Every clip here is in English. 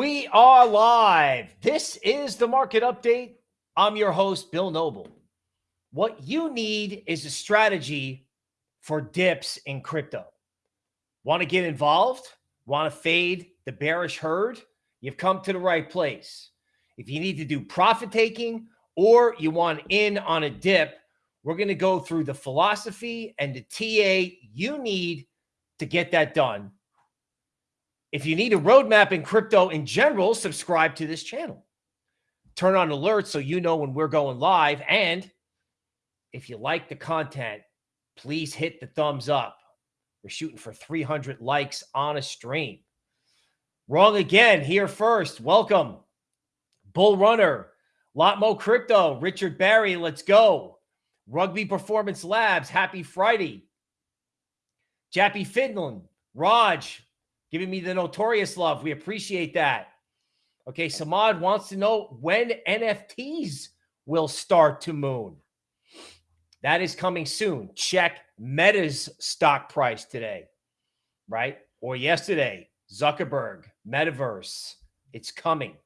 We are live. This is the market update. I'm your host, Bill Noble. What you need is a strategy for dips in crypto. Want to get involved? Want to fade the bearish herd? You've come to the right place. If you need to do profit taking or you want in on a dip, we're going to go through the philosophy and the TA you need to get that done if you need a roadmap in crypto in general, subscribe to this channel. Turn on alerts so you know when we're going live. And if you like the content, please hit the thumbs up. We're shooting for 300 likes on a stream. Wrong again, here first. Welcome. Bull Runner, Lotmo Crypto, Richard Barry, let's go. Rugby Performance Labs, happy Friday. Jappy Finland, Raj, giving me the notorious love. We appreciate that. Okay, Samad wants to know when NFTs will start to moon. That is coming soon. Check Meta's stock price today, right? Or yesterday, Zuckerberg, Metaverse. It's coming.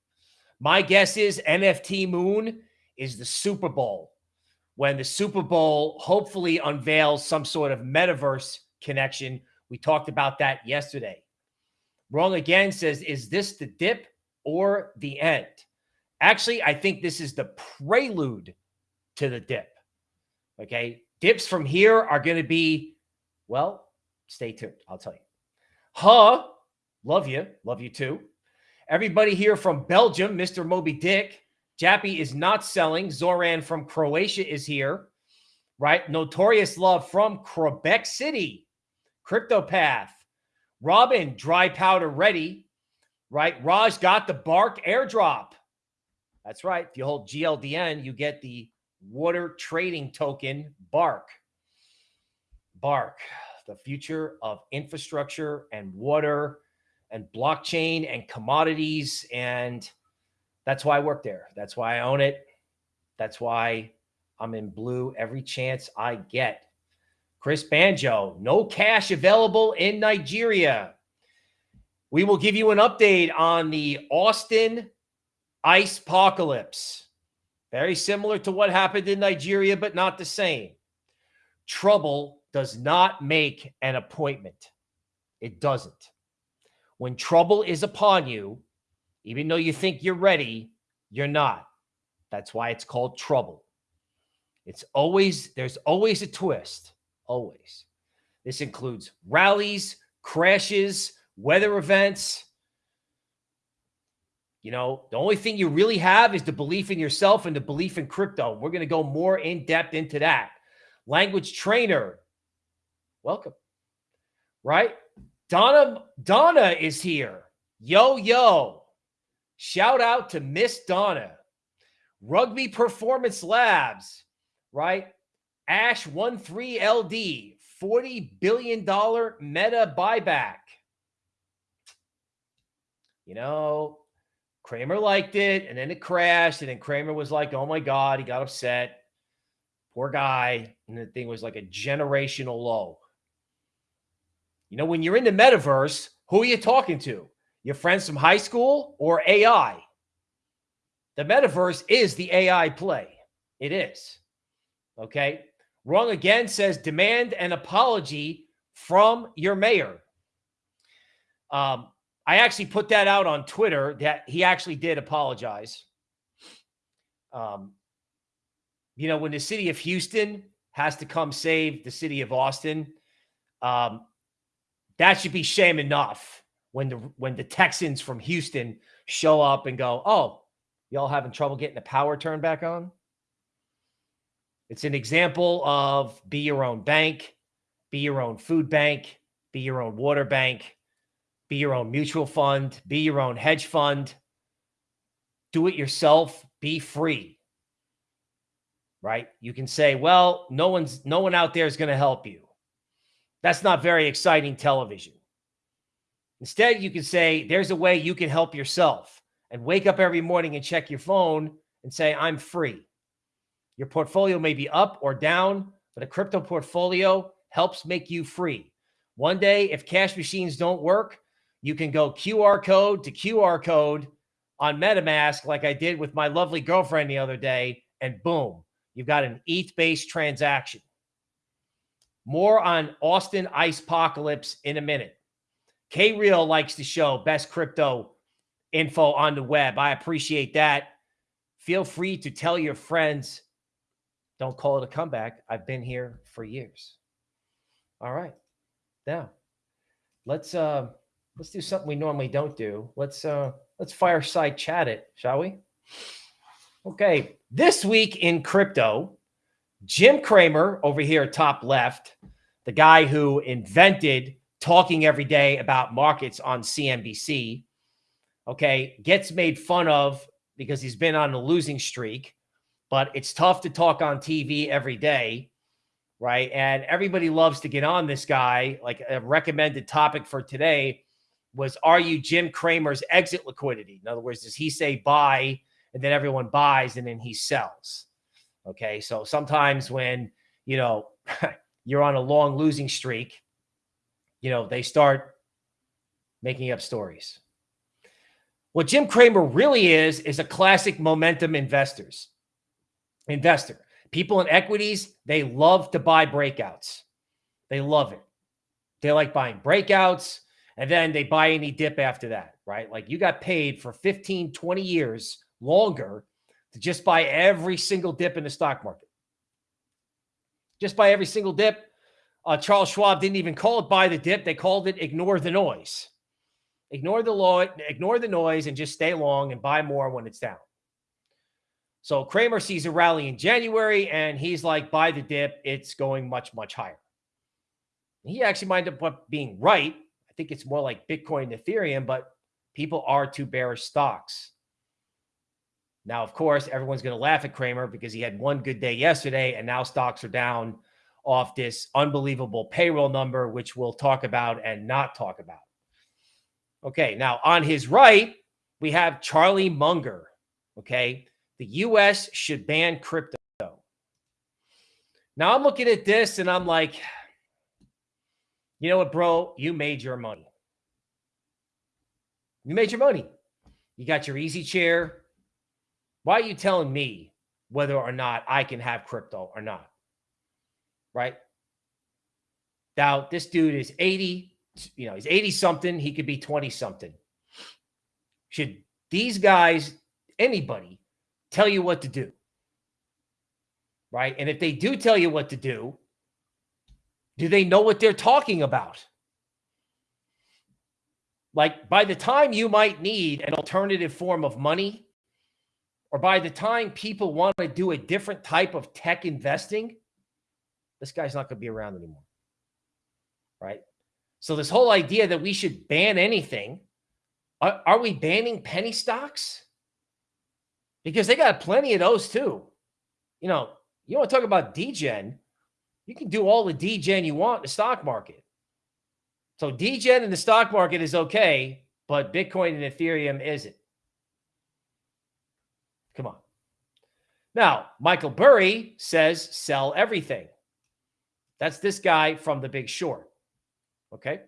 My guess is NFT Moon is the Super Bowl when the Super Bowl hopefully unveils some sort of metaverse connection. We talked about that yesterday. Wrong again says, is this the dip or the end? Actually, I think this is the prelude to the dip. Okay. Dips from here are going to be, well, stay tuned. I'll tell you. Huh. Love you. Love you too. Everybody here from Belgium, Mr. Moby Dick. Jappy is not selling. Zoran from Croatia is here, right? Notorious Love from Quebec City. CryptoPath. Robin, dry powder ready, right? Raj got the Bark airdrop. That's right. If you hold GLDN, you get the water trading token Bark. Bark, the future of infrastructure and water and blockchain and commodities. And that's why I work there. That's why I own it. That's why I'm in blue every chance I get. Chris Banjo, no cash available in Nigeria. We will give you an update on the Austin ice apocalypse. Very similar to what happened in Nigeria, but not the same. Trouble does not make an appointment. It doesn't. When trouble is upon you, even though you think you're ready, you're not. That's why it's called trouble. It's always, there's always a twist always. This includes rallies, crashes, weather events. You know, the only thing you really have is the belief in yourself and the belief in crypto. We're going to go more in depth into that. Language trainer, welcome. Right? Donna Donna is here. Yo yo. Shout out to Miss Donna. Rugby Performance Labs, right? Ash 13LD, $40 billion meta buyback. You know, Cramer liked it and then it crashed. And then Cramer was like, oh my God, he got upset. Poor guy. And the thing was like a generational low. You know, when you're in the metaverse, who are you talking to? Your friends from high school or AI? The metaverse is the AI play. It is. Okay. Wrong again says demand an apology from your mayor. Um, I actually put that out on Twitter that he actually did apologize. Um, you know, when the city of Houston has to come save the city of Austin, um, that should be shame enough when the when the Texans from Houston show up and go, "Oh, y'all having trouble getting the power turned back on?" It's an example of be your own bank, be your own food bank, be your own water bank, be your own mutual fund, be your own hedge fund. Do it yourself, be free. Right? You can say, "Well, no one's no one out there is going to help you." That's not very exciting television. Instead, you can say, "There's a way you can help yourself." And wake up every morning and check your phone and say, "I'm free." Your portfolio may be up or down, but a crypto portfolio helps make you free. One day, if cash machines don't work, you can go QR code to QR code on MetaMask, like I did with my lovely girlfriend the other day, and boom, you've got an ETH based transaction. More on Austin Ice Apocalypse in a minute. K Real likes to show best crypto info on the web. I appreciate that. Feel free to tell your friends. Don't call it a comeback. I've been here for years. All right. Now, let's uh let's do something we normally don't do. Let's uh let's fireside chat it, shall we? Okay, this week in crypto, Jim Cramer over here top left, the guy who invented talking every day about markets on CNBC, okay, gets made fun of because he's been on a losing streak, but it's tough to talk on TV every day, right? And everybody loves to get on this guy. Like a recommended topic for today was Are you Jim Cramer's exit liquidity? In other words, does he say buy and then everyone buys and then he sells? Okay. So sometimes when, you know, you're on a long losing streak, you know, they start making up stories. What Jim Cramer really is, is a classic momentum investors investor. People in equities, they love to buy breakouts. They love it. They like buying breakouts and then they buy any dip after that, right? Like you got paid for 15, 20 years longer to just buy every single dip in the stock market. Just buy every single dip. Uh, Charles Schwab didn't even call it buy the dip. They called it ignore the noise. Ignore the law, ignore the noise, and just stay long and buy more when it's down. So Cramer sees a rally in January, and he's like, buy the dip. It's going much, much higher. He actually might end up being right. I think it's more like Bitcoin and Ethereum, but people are too bearish stocks. Now, of course, everyone's going to laugh at Cramer because he had one good day yesterday, and now stocks are down off this unbelievable payroll number, which we'll talk about and not talk about. Okay, now on his right, we have Charlie Munger. Okay, the US should ban crypto. Now I'm looking at this and I'm like, you know what, bro? You made your money. You made your money. You got your easy chair. Why are you telling me whether or not I can have crypto or not? Right? Now, this dude is 80, you know, he's 80 something. He could be 20 something. Should these guys, anybody, tell you what to do? Right. And if they do tell you what to do, do they know what they're talking about? Like by the time you might need an alternative form of money, or by the time people want to do a different type of tech investing, this guy's not going to be around anymore. Right. So this whole idea that we should ban anything, are, are we banning penny stocks? Because they got plenty of those too. You know, you want to talk about degen, you can do all the degen you want in the stock market. So degen in the stock market is okay, but Bitcoin and Ethereum isn't. Come on. Now, Michael Burry says sell everything. That's this guy from the big short. Okay.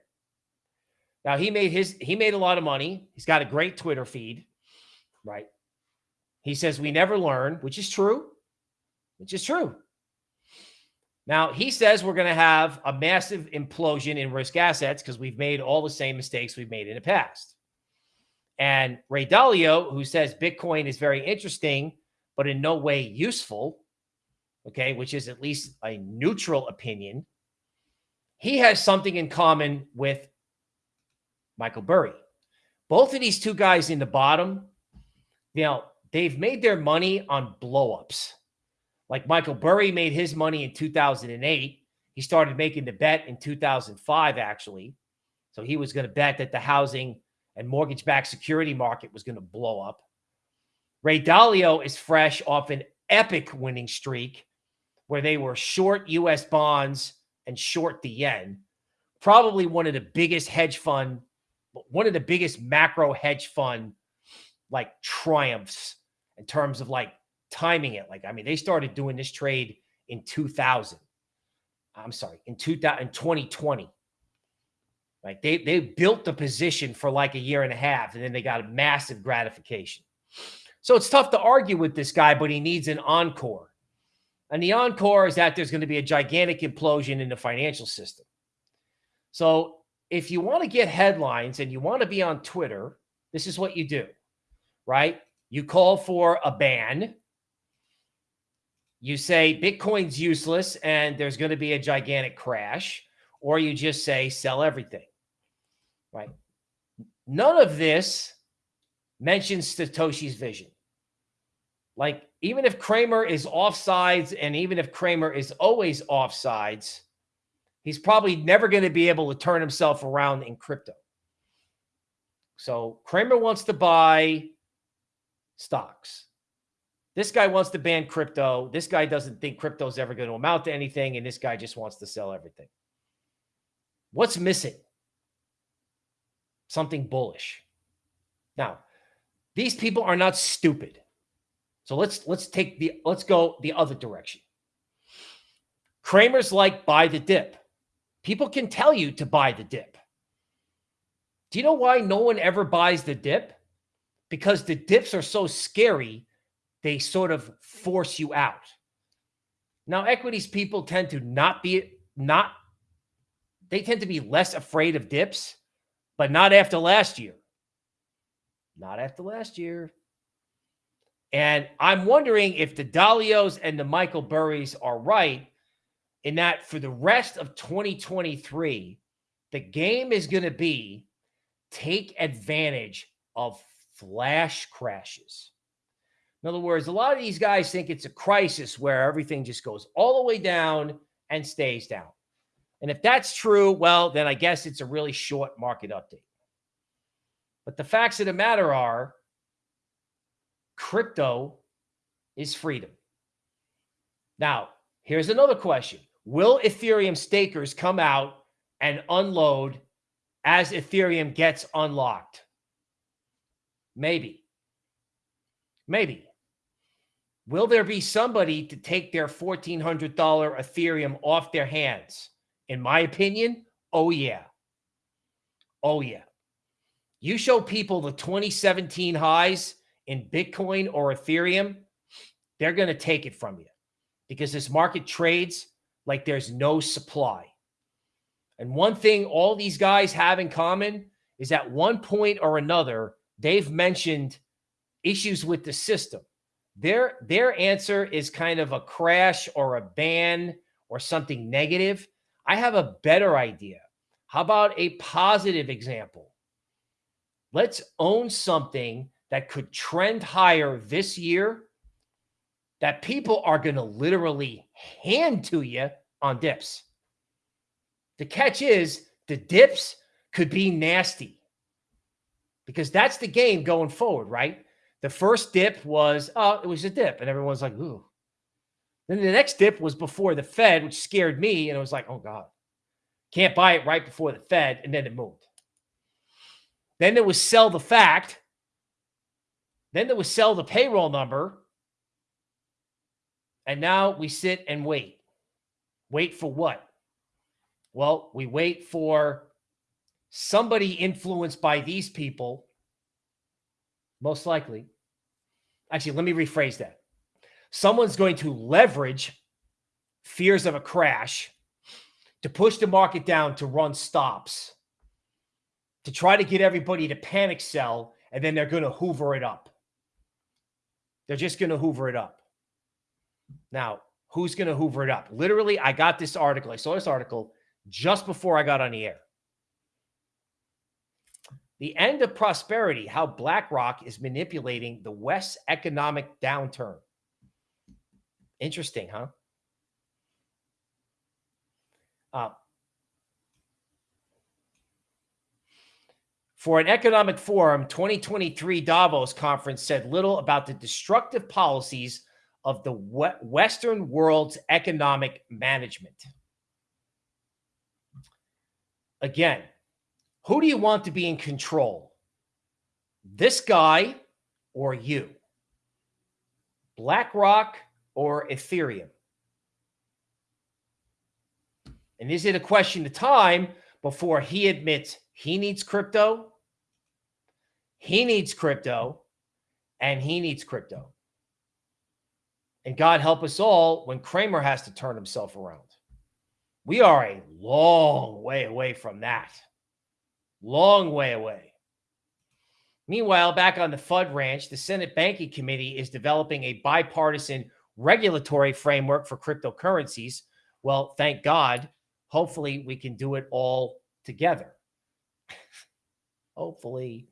Now he made his he made a lot of money. He's got a great Twitter feed, right? He says we never learn, which is true, which is true. Now he says we're going to have a massive implosion in risk assets because we've made all the same mistakes we've made in the past. And Ray Dalio, who says Bitcoin is very interesting, but in no way useful, okay, which is at least a neutral opinion, he has something in common with Michael Burry. Both of these two guys in the bottom, you know, they've made their money on blowups. Like Michael Burry made his money in 2008. He started making the bet in 2005, actually. So he was going to bet that the housing and mortgage backed security market was going to blow up. Ray Dalio is fresh off an epic winning streak where they were short US bonds and short the yen. Probably one of the biggest hedge fund, one of the biggest macro hedge fund like triumphs in terms of like timing it. Like, I mean, they started doing this trade in 2000. I'm sorry, in 2000, 2020. Like they they built the position for like a year and a half, and then they got a massive gratification. So it's tough to argue with this guy, but he needs an encore. And the encore is that there's going to be a gigantic implosion in the financial system. So if you want to get headlines and you want to be on Twitter, this is what you do, right? You call for a ban. You say Bitcoin's useless and there's going to be a gigantic crash, or you just say sell everything, right? None of this mentions Satoshi's vision. Like, even if Cramer is offsides and even if Cramer is always offsides, he's probably never going to be able to turn himself around in crypto. So Cramer wants to buy stocks. This guy wants to ban crypto. This guy doesn't think crypto is ever going to amount to anything. And this guy just wants to sell everything. What's missing? Something bullish. Now, these people are not stupid. So let's let's take the let's go the other direction. Cramer's like buy the dip. People can tell you to buy the dip. Do you know why no one ever buys the dip? Because the dips are so scary, they sort of force you out. Now, equities people tend to not be not they tend to be less afraid of dips, but not after last year. Not after last year. And I'm wondering if the Dalios and the Michael Burrys are right in that for the rest of 2023, the game is going to be take advantage of flash crashes. In other words, a lot of these guys think it's a crisis where everything just goes all the way down and stays down. And if that's true, well, then I guess it's a really short market update. But the facts of the matter are crypto is freedom. Now, here's another question Will Ethereum stakers come out and unload as Ethereum gets unlocked? Maybe. Maybe. Will there be somebody to take their $1,400 Ethereum off their hands? In my opinion, oh, yeah. Oh, yeah. You show people the 2017 highs in Bitcoin or Ethereum, they're going to take it from you because this market trades like there's no supply. And one thing all these guys have in common is at one point or another, they've mentioned issues with the system. Their, their answer is kind of a crash or a ban or something negative. I have a better idea. How about a positive example? Let's own something that could trend higher this year that people are going to literally hand to you on dips. The catch is the dips could be nasty because that's the game going forward, right? The first dip was, oh, it was a dip. And everyone's like, ooh. Then the next dip was before the Fed, which scared me. And it was like, oh God, can't buy it right before the Fed. And then it moved. Then there was sell the fact. Then there was sell the payroll number. And now we sit and wait. Wait for what? Well, we wait for somebody influenced by these people, most likely. Actually, let me rephrase that. Someone's going to leverage fears of a crash to push the market down to run stops to try to get everybody to panic sell, and then they're going to hoover it up. They're just going to hoover it up. Now, who's going to hoover it up? Literally, I got this article. I saw this article just before I got on the air. The end of prosperity, how BlackRock is manipulating the West's economic downturn. Interesting, huh? Uh, For an economic forum, 2023 Davos conference said little about the destructive policies of the Western world's economic management. Again, who do you want to be in control? This guy or you? BlackRock or Ethereum? And is it a question of time before he admits he needs crypto, he needs crypto, and he needs crypto. And God help us all when Cramer has to turn himself around. We are a long way away from that. Long way away. Meanwhile, back on the FUD ranch, the Senate Banking Committee is developing a bipartisan regulatory framework for cryptocurrencies. Well, thank God. Hopefully, we can do it all together. hopefully.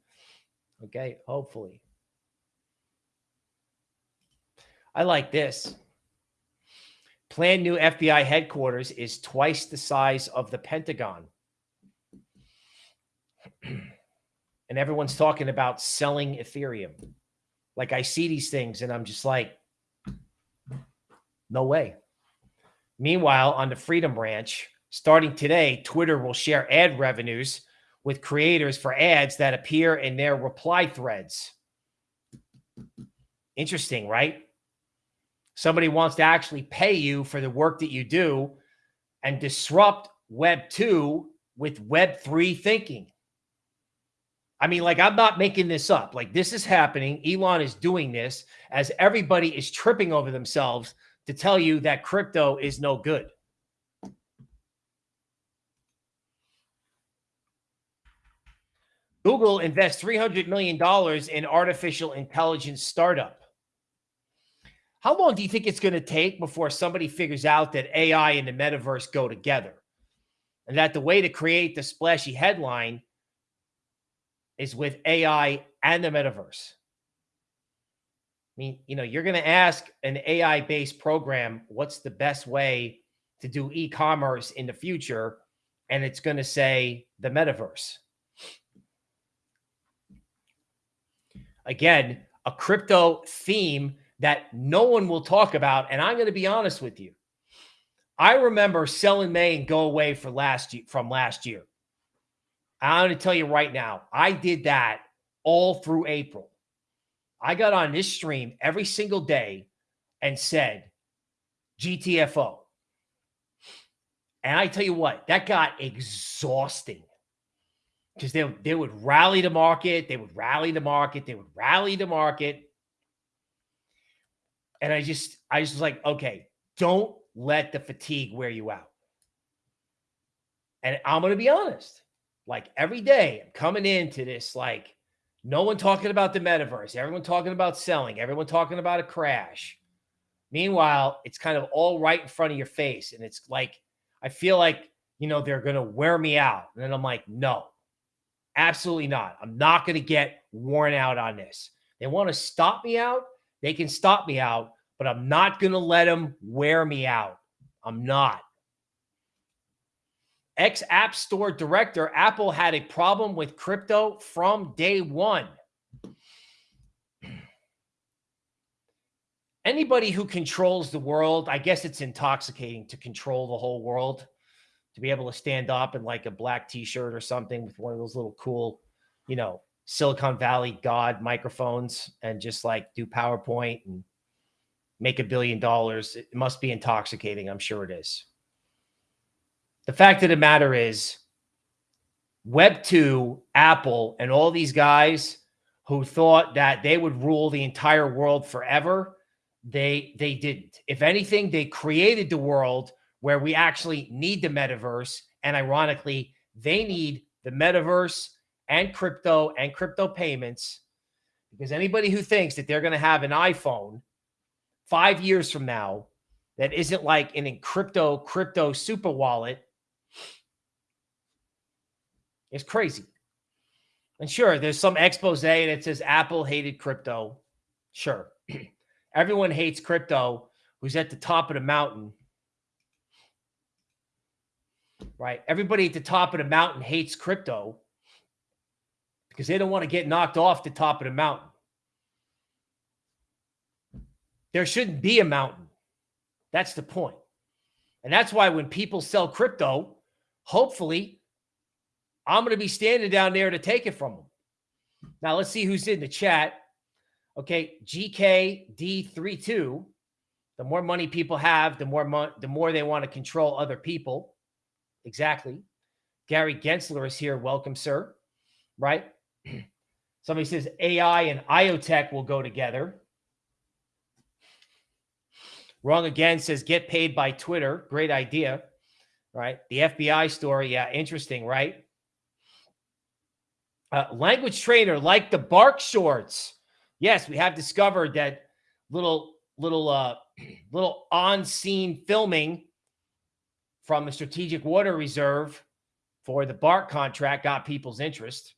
Okay, hopefully. I like this. Planned new FBI headquarters is twice the size of the Pentagon. And everyone's talking about selling Ethereum. Like I see these things and I'm just like, no way. Meanwhile, on the Freedom Ranch, starting today, Twitter will share ad revenues with creators for ads that appear in their reply threads. Interesting, right? Somebody wants to actually pay you for the work that you do and disrupt Web 2 with Web 3 thinking. I mean, like, I'm not making this up. Like, this is happening. Elon is doing this as everybody is tripping over themselves to tell you that crypto is no good. Google invests $300 million in artificial intelligence startup. How long do you think it's going to take before somebody figures out that AI and the metaverse go together? And that the way to create the splashy headline is with AI and the metaverse. I mean, you know, you're going to ask an AI based program what's the best way to do e commerce in the future, and it's going to say the metaverse. Again, a crypto theme that no one will talk about. And I'm going to be honest with you. I remember sell in May and go away for last year from last year. I'm going to tell you right now, I did that all through April. I got on this stream every single day and said GTFO. And I tell you what, that got exhausting because they, they would rally the market, they would rally the market, they would rally the market. And I just, I just was like, okay, don't let the fatigue wear you out. And I'm going to be honest, like every day I'm coming into this, like no one talking about the metaverse, everyone talking about selling, everyone talking about a crash. Meanwhile, it's kind of all right in front of your face. And it's like, I feel like, you know, they're going to wear me out. And then I'm like, no, absolutely not. I'm not going to get worn out on this. They want to stop me out. They can stop me out, but I'm not going to let them wear me out. I'm not. Ex App Store director, Apple had a problem with crypto from day one. Anybody who controls the world, I guess it's intoxicating to control the whole world, to be able to stand up in like a black t shirt or something with one of those little cool, you know, Silicon Valley God microphones and just like do PowerPoint and make a billion dollars. It must be intoxicating. I'm sure it is. The fact of the matter is, Web2, Apple, and all these guys who thought that they would rule the entire world forever, they they didn't. If anything, they created the world where we actually need the metaverse. And ironically, they need the metaverse and crypto and crypto payments because anybody who thinks that they're going to have an iPhone five years from now that isn't like an crypto crypto super wallet is crazy. And sure, there's some expose that says Apple hated crypto. Sure. Everyone hates crypto who's at the top of the mountain. Right? Everybody at the top of the mountain hates crypto because they don't want to get knocked off the top of the mountain. There shouldn't be a mountain. That's the point. And that's why when people sell crypto, hopefully I'm going to be standing down there to take it from them. Now let's see who's in the chat. Okay, GKD32. The more money people have, the more mo- the more they want to control other people. Exactly. Gary Gensler is here. Welcome, sir. Right? Somebody says AI and IoTech will go together. Wrong again says get paid by Twitter. Great idea. Right? The FBI story. Yeah, interesting, right? Uh, language trainer like the bark shorts. Yes, we have discovered that little little uh little on-scene filming from the Strategic Water Reserve for the bark contract got people's interest.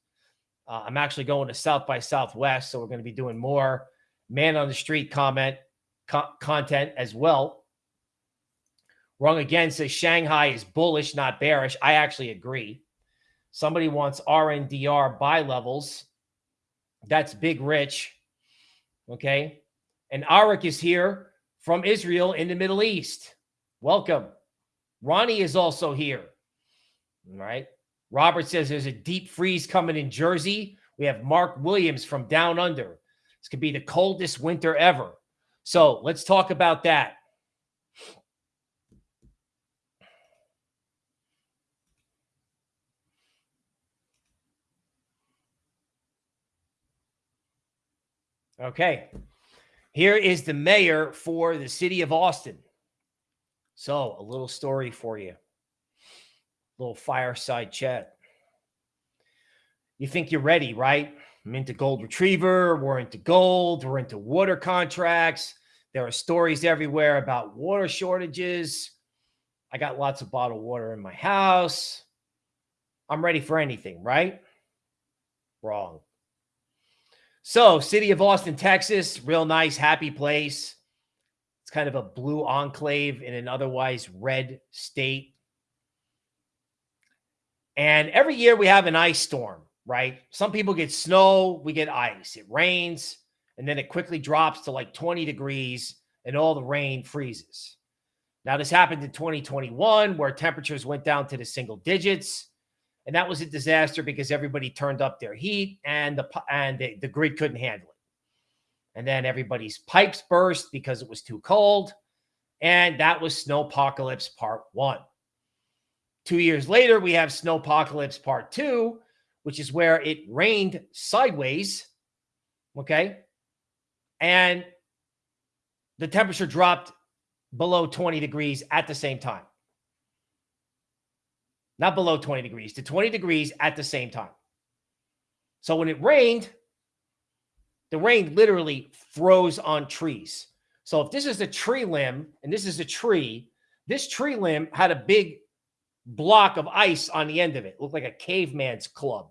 Uh, I'm actually going to South by Southwest, so we're going to be doing more man on the street comment co- content as well. Wrong again says Shanghai is bullish, not bearish. I actually agree. Somebody wants RNDR buy levels. That's big rich. Okay. And Arik is here from Israel in the Middle East. Welcome. Ronnie is also here. All right. Robert says there's a deep freeze coming in Jersey. We have Mark Williams from down under. This could be the coldest winter ever. So let's talk about that. Okay. Here is the mayor for the city of Austin. So, a little story for you. A little fireside chat. You think you're ready, right? I'm into gold retriever. We're into gold. We're into water contracts. There are stories everywhere about water shortages. I got lots of bottled water in my house. I'm ready for anything, right? Wrong. So, city of Austin, Texas, real nice, happy place. It's kind of a blue enclave in an otherwise red state. And every year we have an ice storm, right? Some people get snow, we get ice. It rains, and then it quickly drops to like 20 degrees and all the rain freezes. Now, this happened in 2021 where temperatures went down to the single digits. And that was a disaster because everybody turned up their heat and the and the, the grid couldn't handle it. And then everybody's pipes burst because it was too cold. And that was Snowpocalypse Part 1. 2 years later, we have Snowpocalypse Part 2, which is where it rained sideways, okay? And the temperature dropped below 20 degrees at the same time not below 20 degrees, to 20 degrees at the same time. So when it rained, the rain literally froze on trees. So if this is a tree limb and this is a tree, this tree limb had a big block of ice on the end of it. it looked like a caveman's club.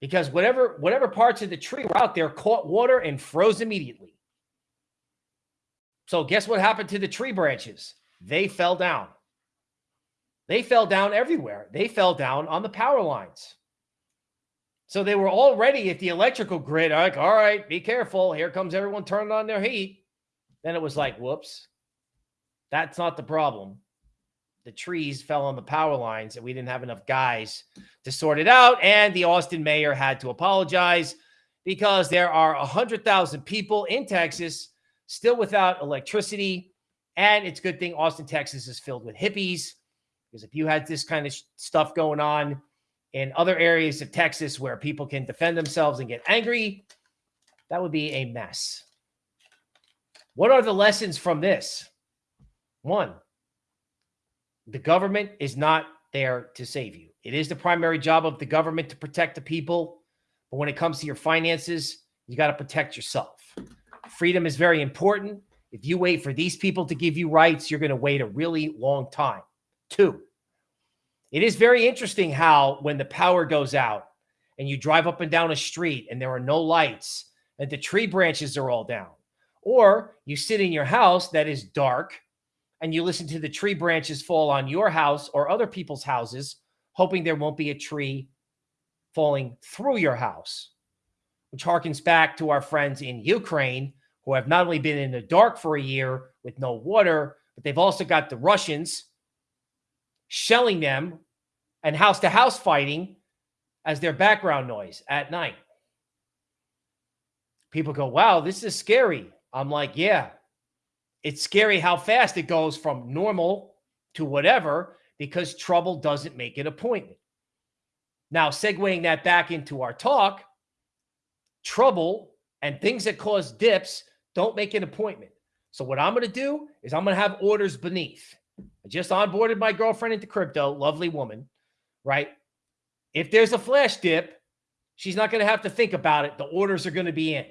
Because whatever whatever parts of the tree were out there caught water and froze immediately. So guess what happened to the tree branches? They fell down. They fell down everywhere. They fell down on the power lines. So they were already at the electrical grid. Like, all right, be careful. Here comes everyone turning on their heat. Then it was like, whoops, that's not the problem. The trees fell on the power lines, and we didn't have enough guys to sort it out. And the Austin mayor had to apologize because there are 100,000 people in Texas still without electricity. And it's a good thing Austin, Texas is filled with hippies because if you had this kind of stuff going on in other areas of Texas where people can defend themselves and get angry, that would be a mess. What are the lessons from this? One, the government is not there to save you. It is the primary job of the government to protect the people. But when it comes to your finances, you got to protect yourself. Freedom is very important. If you wait for these people to give you rights, you're going to wait a really long time. Two, it is very interesting how when the power goes out and you drive up and down a street and there are no lights and the tree branches are all down, or you sit in your house that is dark and you listen to the tree branches fall on your house or other people's houses, hoping there won't be a tree falling through your house, which harkens back to our friends in Ukraine who have not only been in the dark for a year with no water, but they've also got the Russians shelling them and house to house fighting as their background noise at night. People go, wow, this is scary. I'm like, yeah, it's scary how fast it goes from normal to whatever because trouble doesn't make an appointment. Now, segueing that back into our talk, trouble and things that cause dips don't make an appointment. So, what I'm going to do is I'm going to have orders beneath. I just onboarded my girlfriend into crypto, lovely woman, right? If there's a flash dip, she's not going to have to think about it. The orders are going to be in.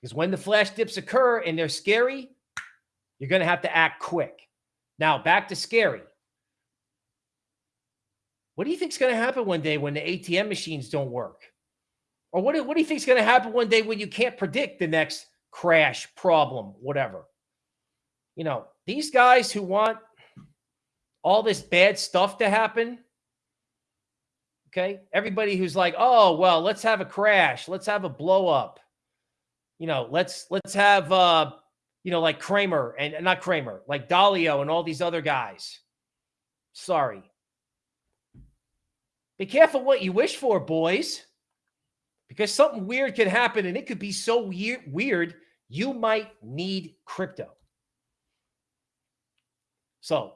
Because when the flash dips occur and they're scary, you're going to have to act quick. Now, back to scary. What do you think is going to happen one day when the ATM machines don't work? Or what do, what do you think is going to happen one day when you can't predict the next crash, problem, whatever? You know, these guys who want all this bad stuff to happen, okay? Everybody who's like, "Oh, well, let's have a crash, let's have a blow up." You know, let's let's have uh, you know, like Cramer and not Cramer, like Dalio and all these other guys. Sorry. Be careful what you wish for, boys, because something weird could happen and it could be so weird, weird you might need crypto. So,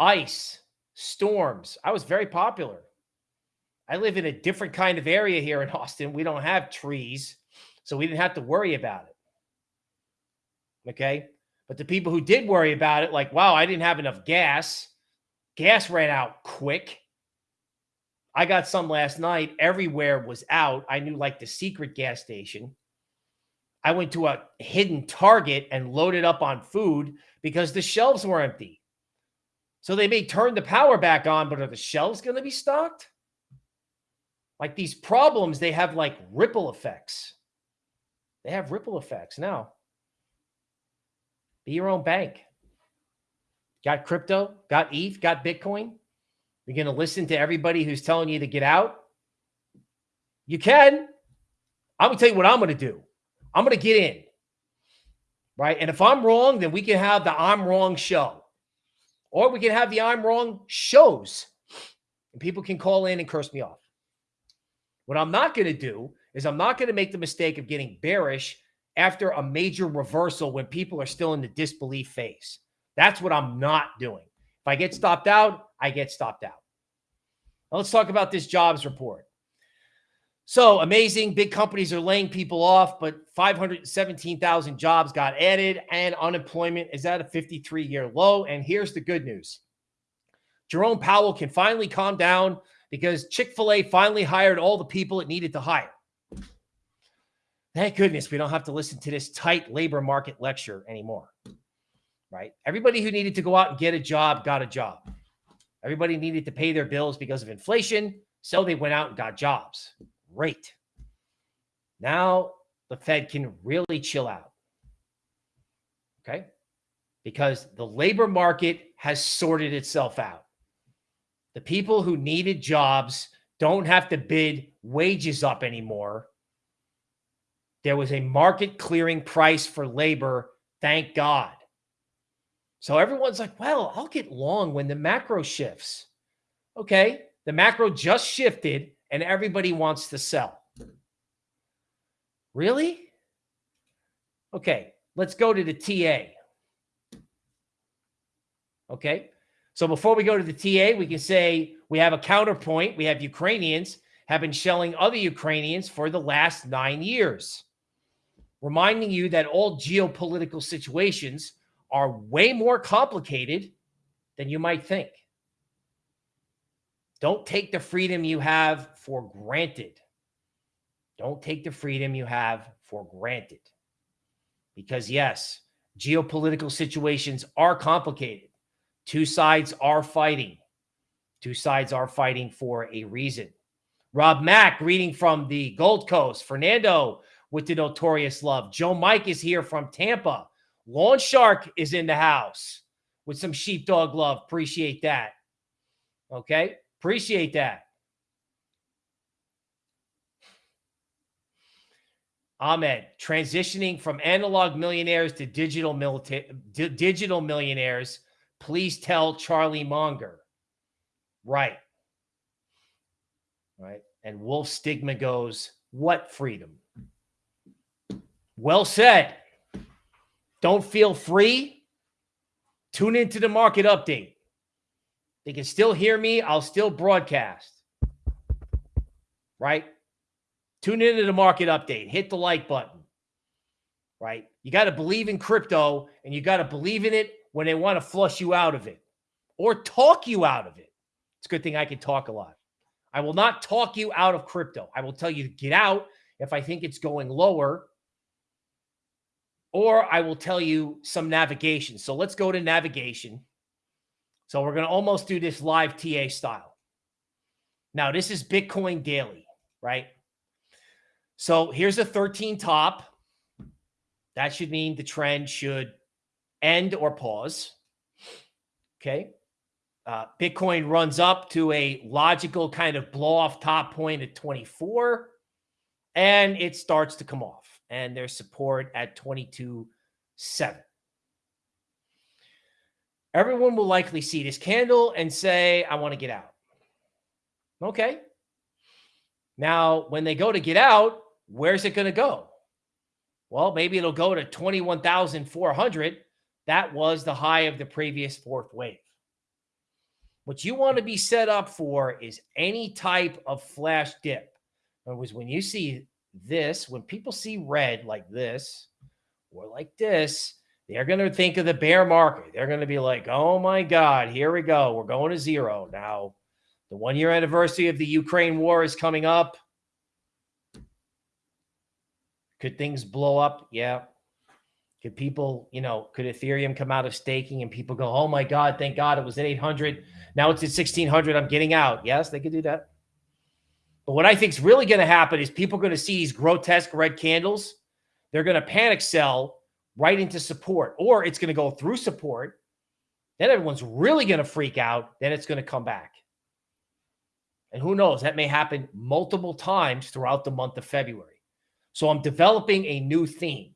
ice, storms. I was very popular. I live in a different kind of area here in Austin. We don't have trees, so we didn't have to worry about it. Okay. But the people who did worry about it, like, wow, I didn't have enough gas. Gas ran out quick. I got some last night. Everywhere was out. I knew like the secret gas station. I went to a hidden Target and loaded up on food because the shelves were empty. So they may turn the power back on, but are the shelves going to be stocked? Like these problems, they have like ripple effects. They have ripple effects. Now, be your own bank. Got crypto, got ETH, got Bitcoin. You're going to listen to everybody who's telling you to get out. You can. I'm going to tell you what I'm going to do. I'm going to get in. Right. And if I'm wrong, then we can have the I'm wrong show. Or we can have the I'm wrong shows. And people can call in and curse me off. What I'm not going to do is I'm not going to make the mistake of getting bearish after a major reversal when people are still in the disbelief phase. That's what I'm not doing. If I get stopped out, I get stopped out. Now let's talk about this jobs report. So amazing. Big companies are laying people off, but 517,000 jobs got added and unemployment is at a 53 year low. And here's the good news Jerome Powell can finally calm down because Chick fil A finally hired all the people it needed to hire. Thank goodness we don't have to listen to this tight labor market lecture anymore. Right? Everybody who needed to go out and get a job got a job. Everybody needed to pay their bills because of inflation. So they went out and got jobs. Great. Now the Fed can really chill out. Okay. Because the labor market has sorted itself out. The people who needed jobs don't have to bid wages up anymore. There was a market clearing price for labor. Thank God. So everyone's like, well, I'll get long when the macro shifts. Okay. The macro just shifted and everybody wants to sell. Really? Okay. Let's go to the TA. Okay. So before we go to the TA, we can say we have a counterpoint. We have Ukrainians have been shelling other Ukrainians for the last nine years, reminding you that all geopolitical situations are way more complicated than you might think. Don't take the freedom you have for granted. Don't take the freedom you have for granted. Because, yes, geopolitical situations are complicated. Two sides are fighting. Two sides are fighting for a reason. Rob Mack reading from the Gold Coast. Fernando with the notorious love. Joe Mike is here from Tampa. Lawn Shark is in the house with some sheepdog love. Appreciate that. Okay. Appreciate that. Ahmed, transitioning from analog millionaires to digital digital millionaires. Please tell Charlie Munger. Right. Right. And Wolf Stigma goes, What freedom? Well said. Don't feel free? Tune into the market update. They can still hear me. I'll still broadcast. Right? Tune into the market update. Hit the like button. Right? You got to believe in crypto and you got to believe in it when they want to flush you out of it or talk you out of it. It's a good thing I can talk a lot. I will not talk you out of crypto. I will tell you to get out if I think it's going lower, or I will tell you some navigation. So let's go to navigation. So we're going to almost do this live TA style. Now, this is Bitcoin daily, right? So here's a 13 top. That should mean the trend should end or pause. Okay. Uh, Bitcoin runs up to a logical kind of blow off top point at 24 and it starts to come off and there's support at 22 7 everyone will likely see this candle and say i want to get out. Okay. Now when they go to get out where's it going to go? Well maybe it'll go to 21400 that was the high of the previous fourth wave. What you want to be set up for is any type of flash dip. Other words, when you see this, when people see red like this or like this, they're going to think of the bear market. They're going to be like, oh my God, here we go. We're going to zero. Now, the one year anniversary of the Ukraine war is coming up. Could things blow up? Yeah. Could people, you know, could Ethereum come out of staking and people go, oh my God, thank God it was at 800. Now it's at 1600. I'm getting out. Yes, they could do that. But what I think is really going to happen is people are going to see these grotesque red candles. They're going to panic sell right into support, or it's going to go through support. Then everyone's really going to freak out. Then it's going to come back. And who knows? That may happen multiple times throughout the month of February. So I'm developing a new theme,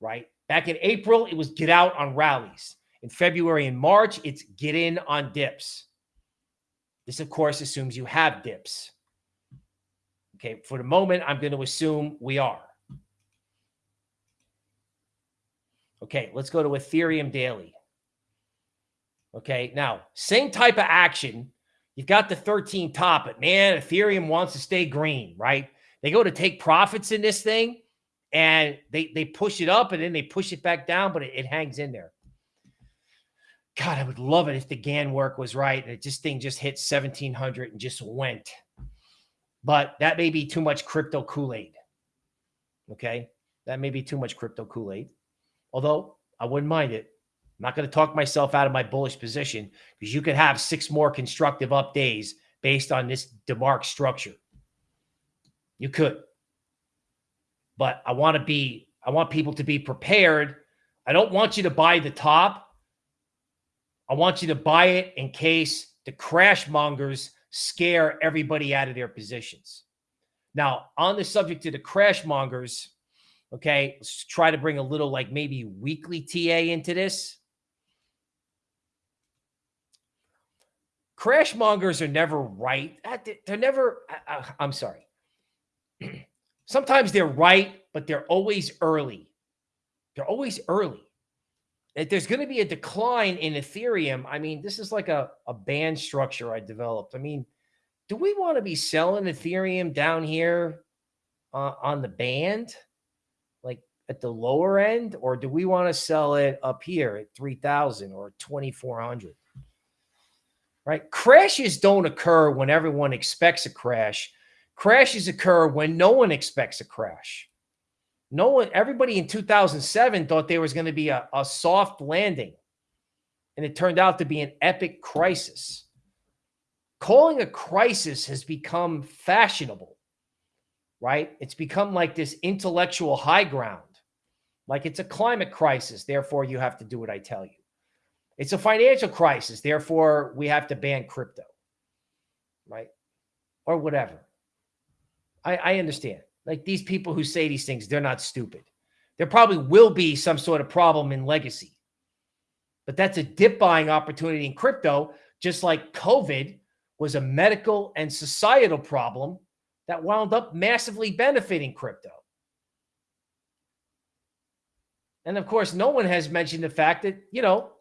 right? Back in April, it was get out on rallies. In February and March, it's get in on dips. This, of course, assumes you have dips. Okay, for the moment, I'm going to assume we are. Okay, let's go to Ethereum daily. Okay, now, same type of action. You've got the 13 top, but man, Ethereum wants to stay green, right? They go to take profits in this thing and they they push it up and then they push it back down, but it, it hangs in there. God, I would love it if the Gann work was right and just thing just hit 1700 and just went. But that may be too much crypto Kool-Aid. Okay. That may be too much crypto Kool-Aid. Although I wouldn't mind it. I'm not going to talk myself out of my bullish position because you could have six more constructive up days based on this DeMark structure. You could but I want to be, I want people to be prepared. I don't want you to buy the top. I want you to buy it in case the crash mongers scare everybody out of their positions. Now, on the subject of the crash mongers, okay, let's try to bring a little like maybe weekly TA into this. Crash mongers are never right. Ah, they're never, ah, ah, I'm sorry. Sometimes they're right, but they're always early. They're always early. If there's going to be a decline in Ethereum, I mean, this is like a, a band structure I developed. I mean, do we want to be selling Ethereum down here uh, on the band, at the lower end, or do we want to sell it up here at 3000 or 2400? Right? Crashes don't occur when everyone expects a crash. Crashes occur when no one expects a crash. No one, everybody in 2007 thought there was going to be a, a soft landing, and it turned out to be an epic crisis. Calling a crisis has become fashionable, right? It's become like this intellectual high ground. Like it's a climate crisis, therefore you have to do what I tell you. It's a financial crisis, therefore we have to ban crypto, right? Or whatever. I, I understand. Like these people who say these things, they're not stupid. There probably will be some sort of problem in legacy. But that's a dip buying opportunity in crypto, just like COVID was a medical and societal problem that wound up massively benefiting crypto. And of course, no one has mentioned the fact that, you know,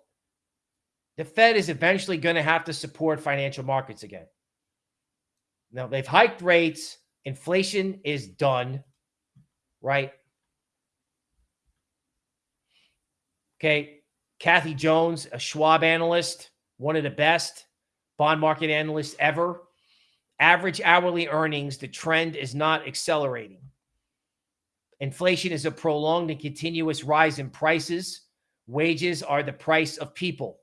the Fed is eventually going to have to support financial markets again. Now, they've hiked rates, inflation is done, right? Okay. Kathy Jones, a Schwab analyst, one of the best bond market analysts ever. Average hourly earnings, the trend is not accelerating. Inflation is a prolonged and continuous rise in prices. Wages are the price of people.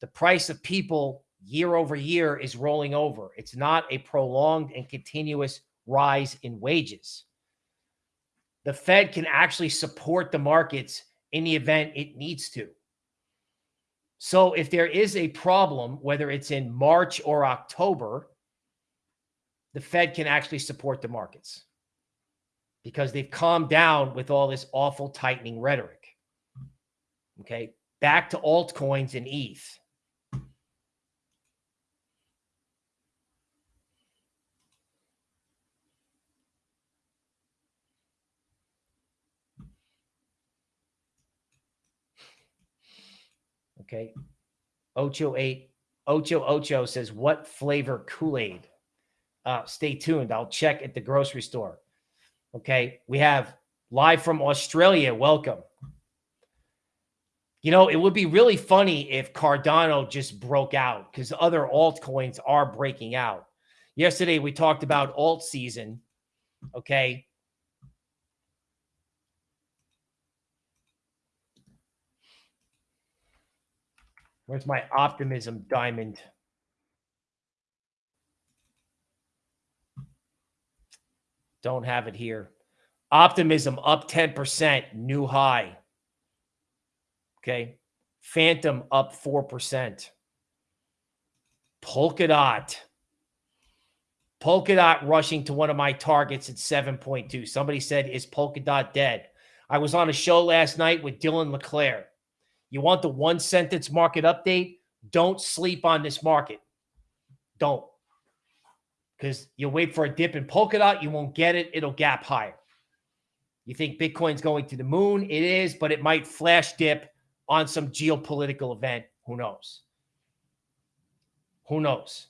The price of people year over year is rolling over. It's not a prolonged and continuous rise in wages. The Fed can actually support the markets in the event it needs to. So if there is a problem, whether it's in March or October, the Fed can actually support the markets because they've calmed down with all this awful tightening rhetoric. Okay. Back to altcoins and ETH. Okay. Ocho eight Ocho Ocho says, "What flavor Kool Aid?" Uh, stay tuned. I'll check at the grocery store. Okay. We have live from Australia. Welcome. You know, it would be really funny if Cardano just broke out because other altcoins are breaking out. Yesterday, we talked about alt season. Okay. Where's my optimism diamond? Don't have it here. Optimism up 10%, new high. Okay. Fantom up 4%. Polkadot. Polkadot rushing to one of my targets at 7.2. Somebody said, Is Polkadot dead? I was on a show last night with Dylan LeClaire. You want the one sentence market update? Don't sleep on this market. Don't. Because you'll wait for a dip in Polkadot, you won't get it. It'll gap higher. You think Bitcoin's going to the moon? It is, but it might flash dip on some geopolitical event. Who knows? Who knows?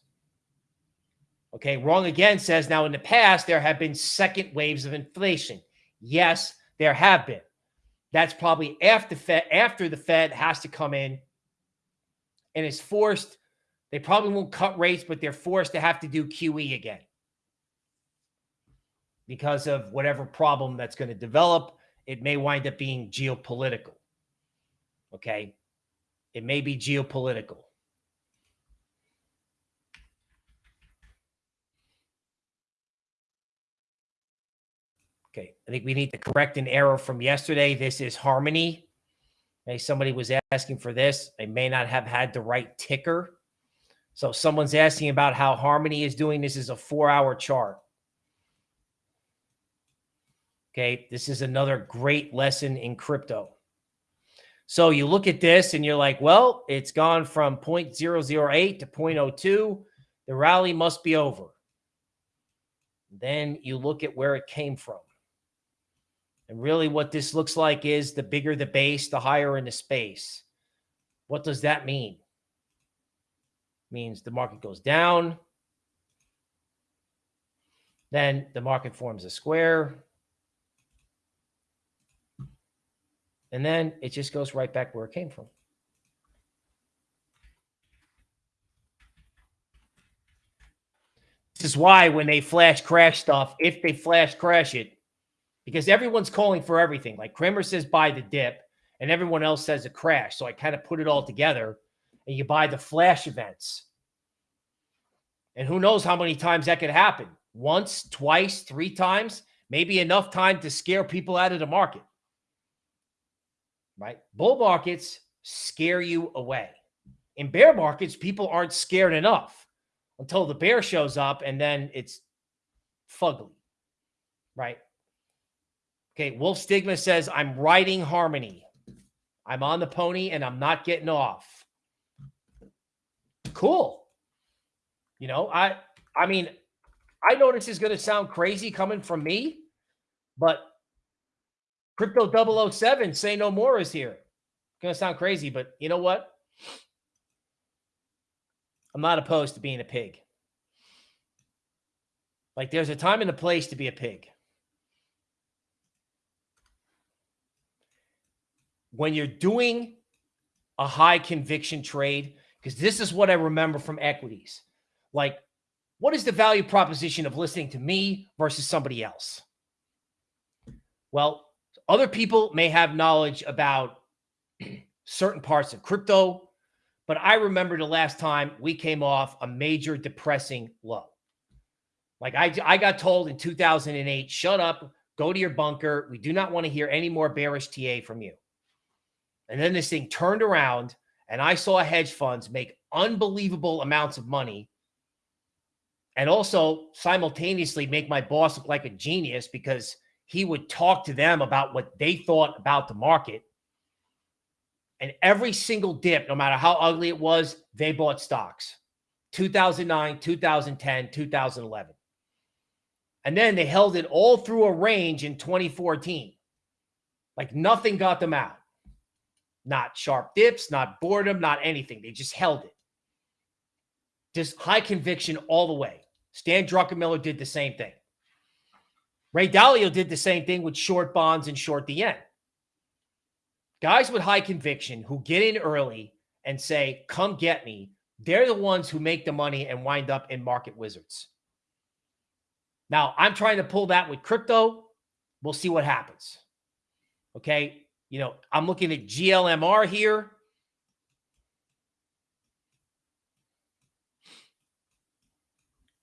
Okay, wrong again says now in the past there have been second waves of inflation. Yes, there have been. That's probably after Fed after the Fed has to come in and is forced. They probably won't cut rates, but they're forced to have to do QE again because of whatever problem that's going to develop. It may wind up being geopolitical. Okay. It may be geopolitical. Okay, I think we need to correct an error from yesterday. This is Harmony. Okay, somebody was asking for this. They may not have had the right ticker. So someone's asking about how Harmony is doing. This is a four-hour chart. Okay, this is another great lesson in crypto. So you look at this and you're like, well, it's gone from 0.008 to 0.02. The rally must be over. Then you look at where it came from. And really what this looks like is the bigger the base, the higher in the space. What does that mean? Means the market goes down. Then the market forms a square. And then it just goes right back where it came from. This is why when they flash crash stuff, if they flash crash it, because everyone's calling for everything. Like Cramer says, buy the dip, and everyone else says a crash. So I kind of put it all together, and you buy the flash events. And who knows how many times that could happen? Once, twice, three times, maybe enough time to scare people out of the market. Right? Bull markets scare you away. In bear markets, people aren't scared enough until the bear shows up and then it's fugly. Right? Okay, Wolf Stigma says, I'm riding harmony. I'm on the pony and I'm not getting off. Cool. You know, I I mean, I know this is going to sound crazy coming from me, but Crypto 007, say no more is here. Going to sound crazy, but you know what? I'm not opposed to being a pig. Like there's a time and a place to be a pig. When you're doing a high conviction trade, because this is what I remember from equities. Like, what is the value proposition of listening to me versus somebody else? Well, other people may have knowledge about certain parts of crypto, but I remember the last time we came off a major depressing low. Like I, I got told in 2008, shut up, go to your bunker. We do not want to hear any more bearish TA from you. And then this thing turned around and I saw hedge funds make unbelievable amounts of money and also simultaneously make my boss look like a genius because he would talk to them about what they thought about the market. And every single dip, no matter how ugly it was, they bought stocks 2009, 2010, 2011. And then they held it all through a range in 2014. Like nothing got them out. Not sharp dips, not boredom, not anything. They just held it. Just high conviction all the way. Stan Druckenmiller did the same thing. Ray Dalio did the same thing with short bonds and short the end. Guys with high conviction who get in early and say, come get me, they're the ones who make the money and wind up in market wizards. Now, I'm trying to pull that with crypto. We'll see what happens. Okay. You know, I'm looking at GLMR here.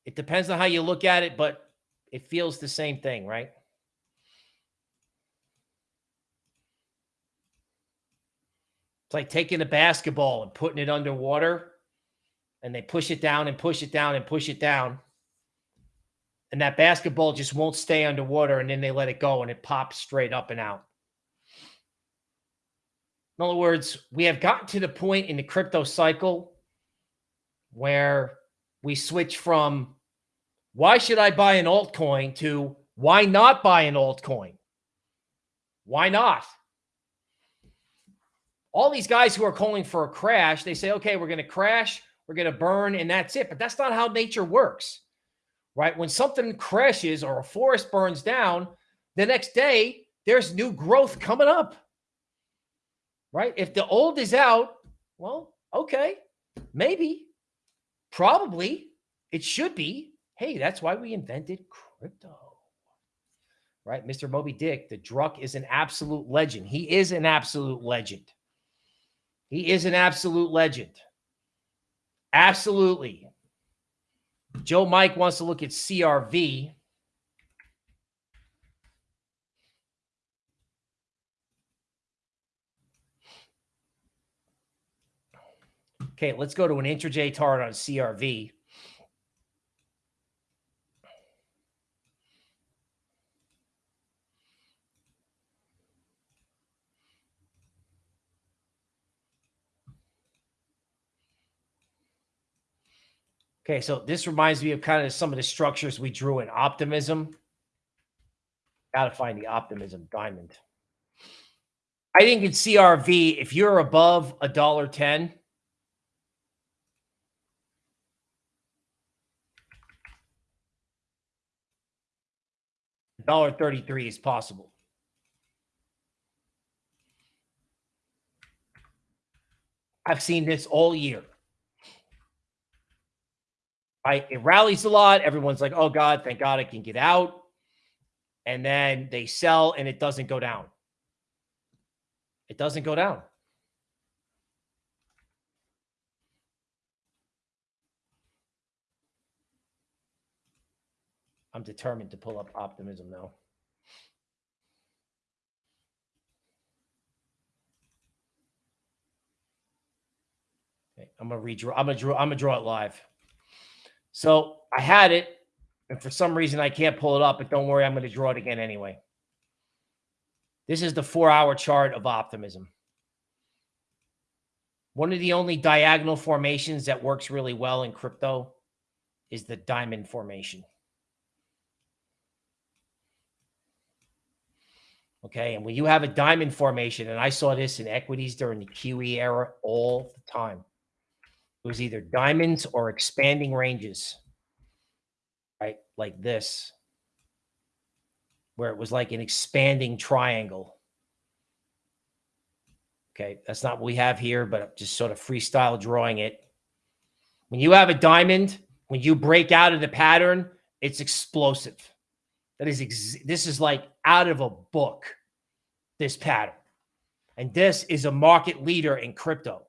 It depends on how you look at it, but it feels the same thing, right? It's like taking a basketball and putting it underwater and they push it down and push it down and push it down and that basketball just won't stay underwater and then they let it go and it pops straight up and out. In other words, we have gotten to the point in the crypto cycle where we switch from why should I buy an altcoin to why not buy an altcoin? Why not? All these guys who are calling for a crash, they say, okay, we're going to crash, we're going to burn, and that's it. But that's not how nature works right? When something crashes or a forest burns down, the next day there's new growth coming up, right? If the old is out, well, okay, maybe, probably, it should be. Hey, that's why we invented crypto, right? Mr. Moby Dick, the Druck is an absolute legend. He is an absolute legend. He is an absolute legend. Absolutely. Joe Mike wants to look at CRV. Okay, let's go to an intraday chart on CRV. Okay, so this reminds me of kind of some of the structures we drew in optimism. Got to find the optimism diamond. I think in CRV, if you're above a dollar ten, dollar thirty-three is possible. I've seen this all year. Right? It rallies a lot. Everyone's like, oh God, thank God I can get out. And then they sell and it doesn't go down. It doesn't go down. I'm determined to pull up optimism now. Okay, I'm gonna redraw. I'm gonna draw. I'm gonna draw it live. So I had it, and for some reason I can't pull it up, but don't worry, I'm to draw it again anyway. This is the four-hour chart of optimism. One of the only diagonal formations that works really well in crypto is the diamond formation. Okay. And when you have a diamond formation, and I saw this in equities during the QE era all the time, It was either diamonds or expanding ranges, right? Like this, where it was like an expanding triangle. Okay, that's not what we have here, but I'm just sort of freestyle drawing it. When you have a diamond, when you break out of the pattern, it's explosive. That is, this is like out of a book, this pattern. And this is a market leader in crypto.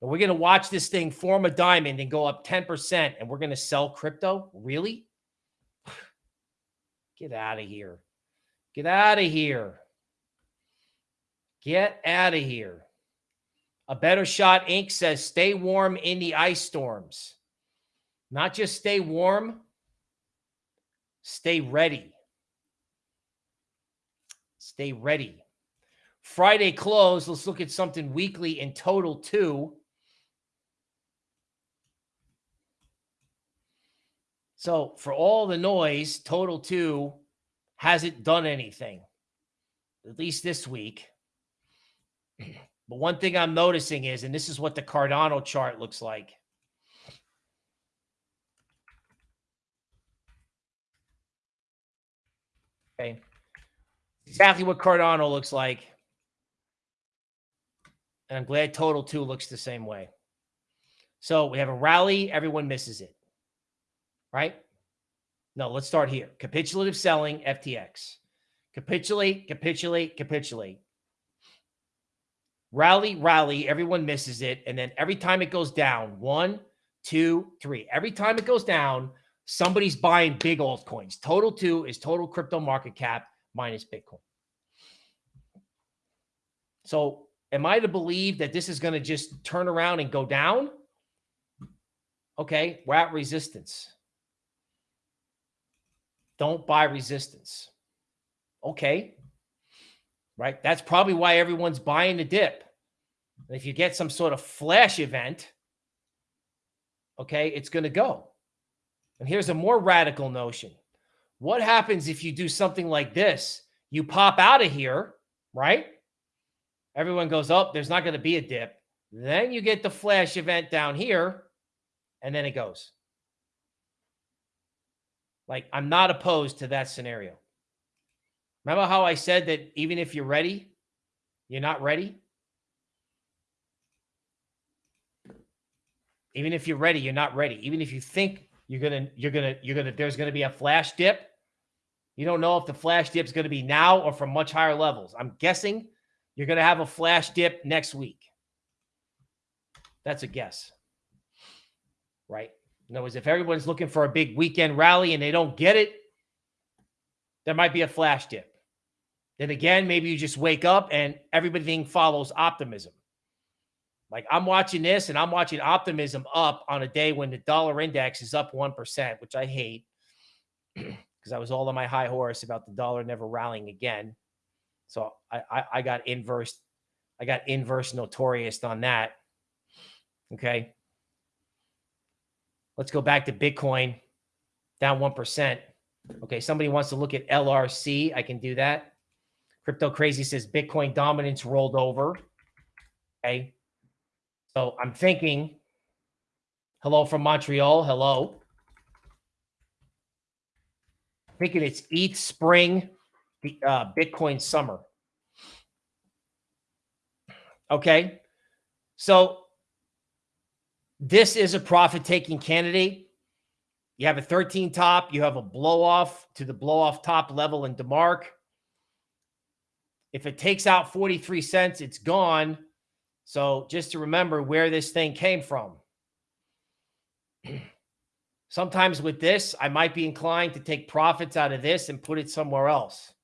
And we're going to watch this thing form a diamond and go up 10%, and we're going to sell crypto? Really? Get out of here. Get out of here. Get out of here. A Better Shot Inc. says stay warm in the ice storms. Not just stay warm, stay ready. Stay ready. Friday close. Let's look at something weekly in total, too. So, for all the noise, total two hasn't done anything, at least this week. But one thing I'm noticing is, and this is what the Cardano chart looks like. Okay. Exactly what Cardano looks like. And I'm glad Total 2 looks the same way. So we have a rally. Everyone misses it. Right? No, let's start here. Capitulative selling, FTX. Capitulate, capitulate, capitulate rally, rally. Everyone misses it. And then every time it goes down, one, two, three. Every time it goes down, somebody's buying big altcoins. Total two is total crypto market cap minus Bitcoin. So am I to believe that this is going to just turn around and go down? Okay, we're at resistance. Don't buy resistance. Okay, right? That's probably why everyone's buying the dip. If you get some sort of flash event, okay, it's going to go. And here's a more radical notion. What happens if you do something like this? You pop out of here, right? Everyone goes, up. Oh, there's not going to be a dip. Then you get the flash event down here, and then it goes. Like, I'm not opposed to that scenario. Remember how I said that even if you're ready, you're not ready? Even if you're ready, you're not ready. Even if you think you're gonna, you're gonna, you're gonna, there's gonna be a flash dip. You don't know if the flash dip is gonna be now or from much higher levels. I'm guessing you're gonna have a flash dip next week. That's a guess, right? In other words, if everyone's looking for a big weekend rally and they don't get it, there might be a flash dip. Then again, maybe you just wake up and everything follows optimism. Like I'm watching this and I'm watching optimism up on a day when the dollar index is up 1%, which I hate because I was all on my high horse about the dollar never rallying again. So I, I, I got inverse, I got inverse notorious on that. Okay. Let's go back to Bitcoin down 1%. Okay. Somebody wants to look at LRC. I can do that. Crypto Crazy says Bitcoin dominance rolled over. Okay. So I'm thinking, hello from Montreal. Hello. thinking it's ETH spring, the uh, Bitcoin summer. Okay. So this is a profit taking candidate. You have a 13 top, you have a blow off to the blow off top level in DeMark. If it takes out 43 cents, it's gone. So just to remember where this thing came from. Sometimes with this, I might be inclined to take profits out of this and put it somewhere else.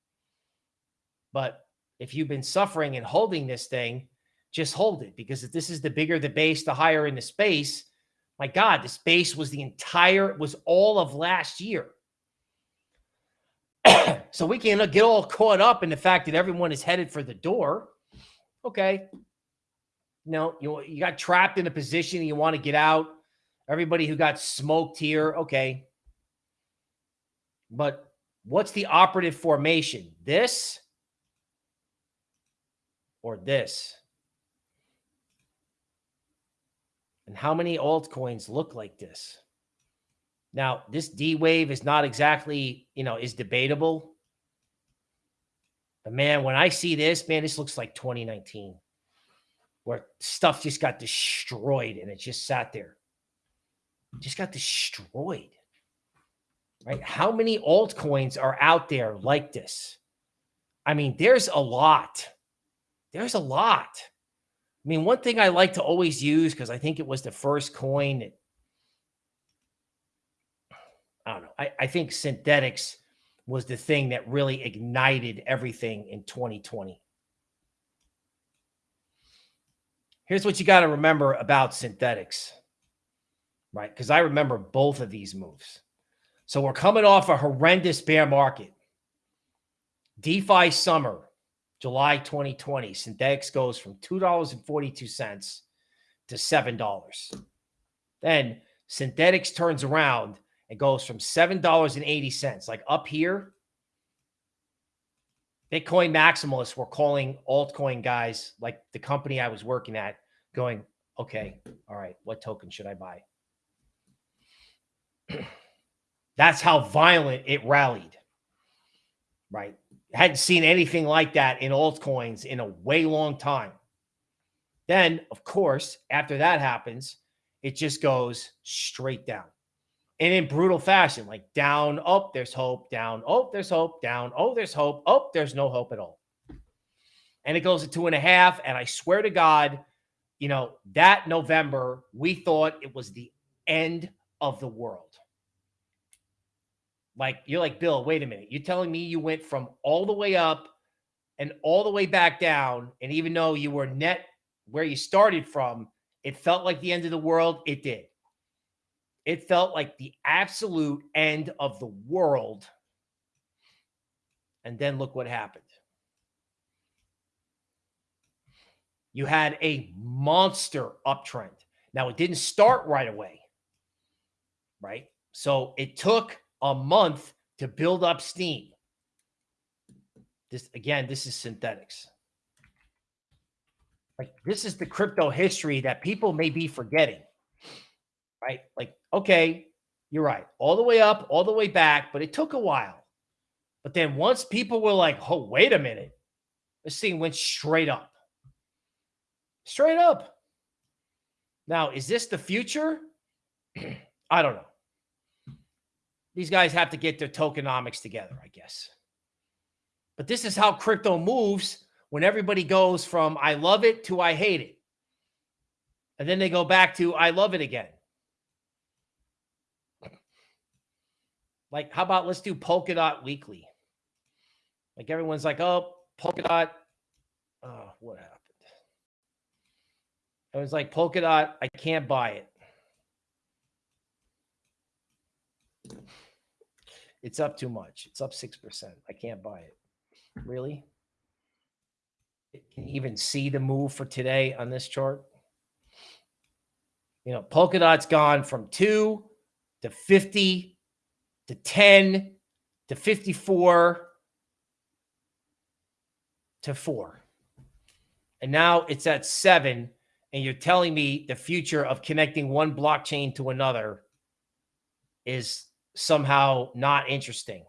But if you've been suffering and holding this thing, just hold it because if this is the bigger the base, the higher in the space. My God, this base was the entire, was all of last year. so we can get all caught up in the fact that everyone is headed for the door. Okay. No, you, you got trapped in a position you want to get out. Everybody who got smoked here. Okay. But what's the operative formation? This or this? And how many altcoins look like this? Now, this D wave is not exactly, you know, is debatable. But man, when I see this, man, this looks like 2019 where stuff just got destroyed and it just sat there. Just got destroyed. Right? How many altcoins are out there like this? I mean, there's a lot. There's a lot. I mean, one thing I like to always use because I think it was the first coin that I don't know. I, I think Synthetix was the thing that really ignited everything in 2020. Here's what you got to remember about Synthetix, right? Because I remember both of these moves. So we're coming off a horrendous bear market. DeFi summer, July 2020, Synthetix goes from $2.42 to $7. Then Synthetix turns around and goes from $7.80, like up here. Bitcoin maximalists were calling altcoin guys, like the company I was working at, going, okay, all right, what token should I buy? That's how violent it rallied, right? hadn't seen anything like that in altcoins in a way long time. Then, of course, after that happens, it just goes straight down. And in brutal fashion, like down, up, there's hope, down, oh, there's hope, down, oh, there's hope, oh, there's no hope at all. And it goes to two and a half. And I swear to God, you know, that November, we thought it was the end of the world. Like you're like, Bill, wait a minute. You're telling me you went from all the way up and all the way back down. And even though you were net where you started from, it felt like the end of the world. It did. It felt like the absolute end of the world. And then look what happened. You had a monster uptrend. Now, it didn't start right away, right? So it took a month to build up steam. This again, this is Synthetix. Like this is the crypto history that people may be forgetting. Right? Like, okay, you're right. All the way up, all the way back, but it took a while. But then once people were like, oh, wait a minute, this thing went straight up. Straight up. Now, is this the future? I don't know these guys have to get their tokenomics together, I guess. But this is how crypto moves when everybody goes from I love it to I hate it. And then they go back to I love it again. Like, how about let's do Polkadot weekly? Like everyone's like, oh, Polkadot. Oh, what happened? I was like Polkadot, I can't buy it. It's up too much. It's up 6%. I can't buy it. Really? Can you even see the move for today on this chart? You know, Polkadot's gone from 2 to 50 to 10 to 54 to 4. And now it's at 7 and you're telling me the future of connecting one blockchain to another is somehow not interesting.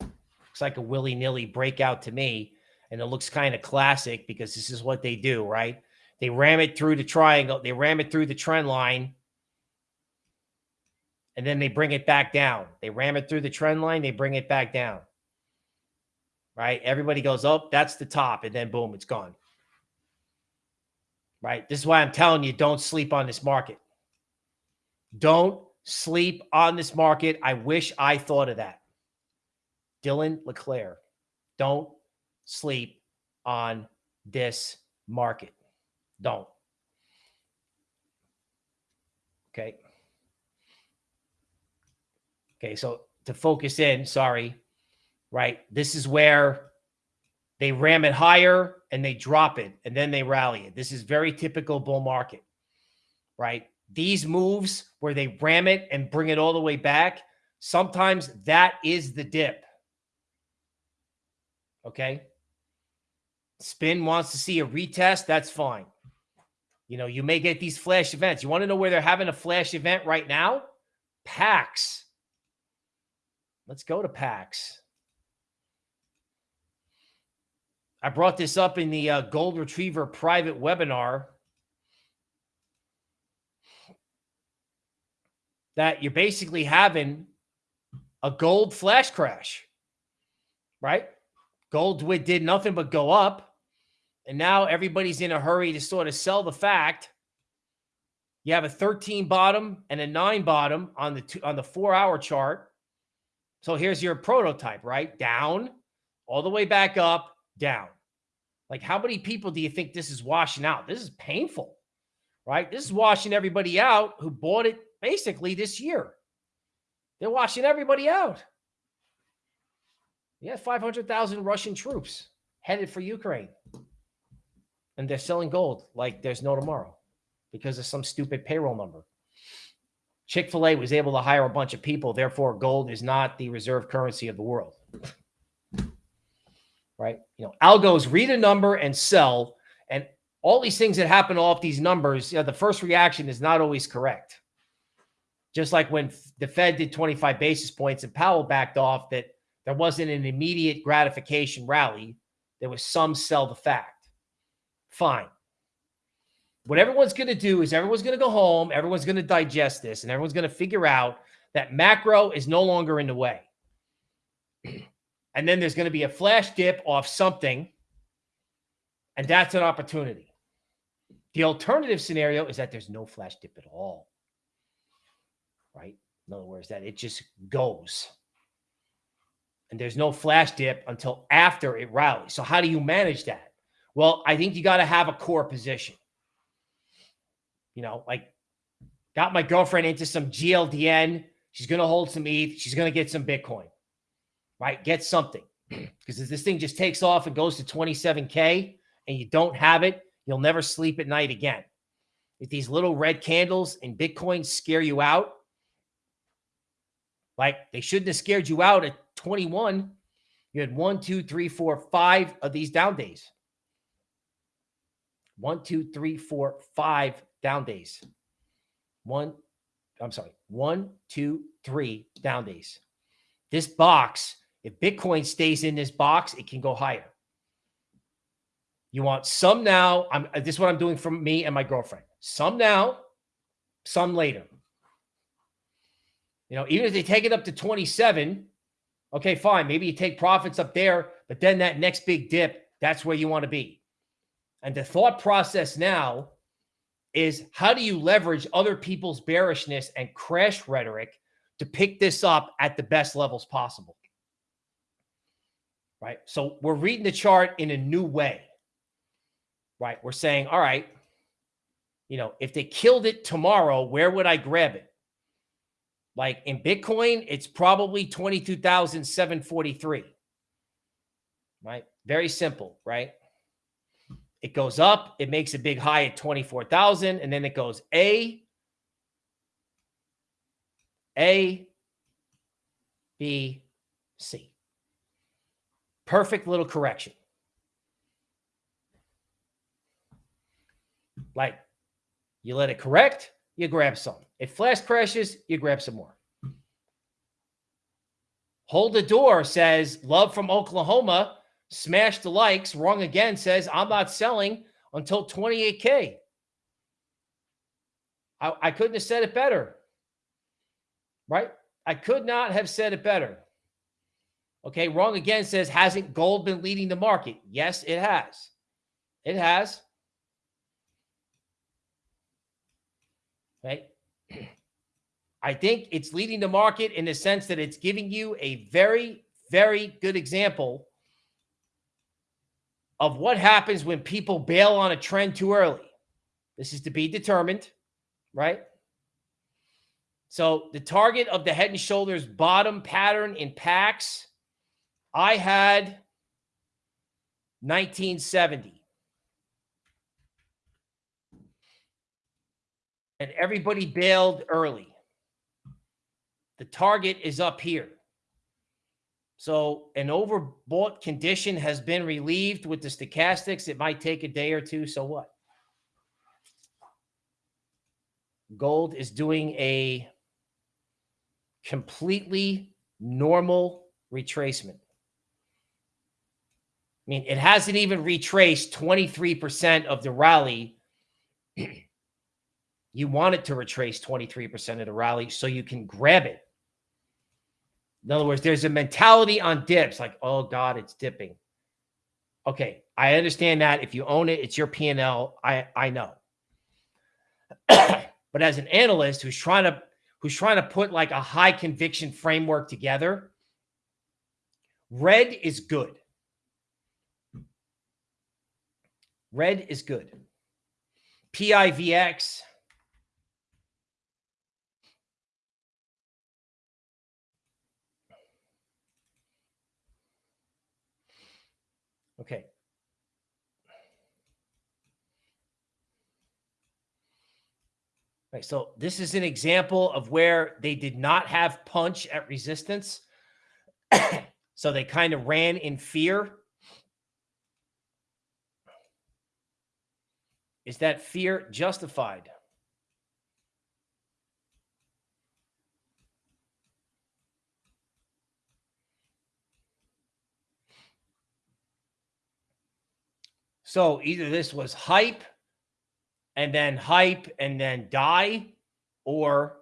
Looks like a willy nilly breakout to me. And it looks kind of classic because this is what they do, right? They ram it through the triangle, they ram it through the trend line, and then they bring it back down. They ram it through the trend line, they bring it back down. Right? Everybody goes, oh, that's the top, and then boom, it's gone right? This is why I'm telling you don't sleep on this market. Don't sleep on this market. I wish I thought of that. Dylan LeClaire, don't sleep on this market. Don't. Okay. Okay, so to focus in, sorry, right? This is where they ram it higher and they drop it and then they rally it. This is very typical bull market, right? These moves where they ram it and bring it all the way back, sometimes that is the dip. Okay. Spin wants to see a retest. That's fine. You know, you may get these flash events. You want to know where they're having a flash event right now? PAX. Let's go to PAX. I brought this up in the uh, Gold Retriever private webinar that you're basically having a gold flash crash, right? Gold did nothing but go up. And now everybody's in a hurry to sort of sell the fact. You have a 13 bottom and a nine bottom on the two, on the four hour chart. So here's your prototype, right? Down, all the way back up, down. Like, how many people do you think this is washing out? This is painful, right? This is washing everybody out who bought it basically this year. They're washing everybody out. Yeah, 500,000 Russian troops headed for Ukraine. And they're selling gold like there's no tomorrow because of some stupid payroll number. Chick fil A was able to hire a bunch of people. Therefore, gold is not the reserve currency of the world right? You know, algos read a number and sell, and all these things that happen off these numbers, you know, the first reaction is not always correct. Just like when the Fed did 25 basis points and Powell backed off, that there wasn't an immediate gratification rally. There was some sell the fact. Fine. What everyone's going to do is everyone's going to go home, everyone's going to digest this, and everyone's going to figure out that macro is no longer in the way. and then there's going to be a flash dip off something, and that's an opportunity. The alternative scenario is that there's no flash dip at all, right? In other words, that it just goes. And there's no flash dip until after it rallies. So, how do you manage that? Well, I think you got to have a core position. You know, like got my girlfriend into some GLDN. She's going to hold some ETH. She's going to get some Bitcoin right? Get something because if this thing just takes off and goes to 27K and you don't have it, you'll never sleep at night again. If these little red candles in Bitcoin scare you out, like they shouldn't have scared you out at 21. You had one, two, three, four, five of these down days. One, two, three, four, five down days. One, I'm sorry, one, two, three down days. This box if Bitcoin stays in this box, it can go higher. You want some now. I'm uh, this is what I'm doing for me and my girlfriend. Some now, some later. You know, even if they take it up to 27, okay, fine. Maybe you take profits up there, but then that next big dip, that's where you want to be. And the thought process now is how do you leverage other people's bearishness and crash rhetoric to pick this up at the best levels possible? right? So we're reading the chart in a new way, right? We're saying, all right, you know, if they killed it tomorrow, where would I grab it? Like in Bitcoin, it's probably 22,743, right? Very simple, right? It goes up, it makes a big high at 24,000, and then it goes A, A, B, C. Perfect little correction. Like you let it correct, you grab some. If flash crashes, you grab some more. Hold the door says love from Oklahoma. Smash the likes. Wrong again says I'm not selling until 28K. I, I couldn't have said it better. Right? I could not have said it better. Okay, wrong again says, hasn't gold been leading the market? Yes, it has. It has. Right. I think it's leading the market in the sense that it's giving you a very, very good example of what happens when people bail on a trend too early. This is to be determined, right? So the target of the head and shoulders bottom pattern in PAX I had 1970. And everybody bailed early. The target is up here. So an overbought condition has been relieved with the stochastics. It might take a day or two. So what? Gold is doing a completely normal retracement. I mean, it hasn't even retraced 23% of the rally. you want it to retrace 23% of the rally so you can grab it. In other words, there's a mentality on dips like, oh God, it's dipping. Okay, I understand that. If you own it, it's your P&L. I, I know. but as an analyst who's trying to who's trying to put like a high conviction framework together, red is good. Red is good. PIVX Okay. Right, so this is an example of where they did not have punch at resistance. so they kind of ran in fear. Is that fear justified? So either this was hype and then hype and then die, or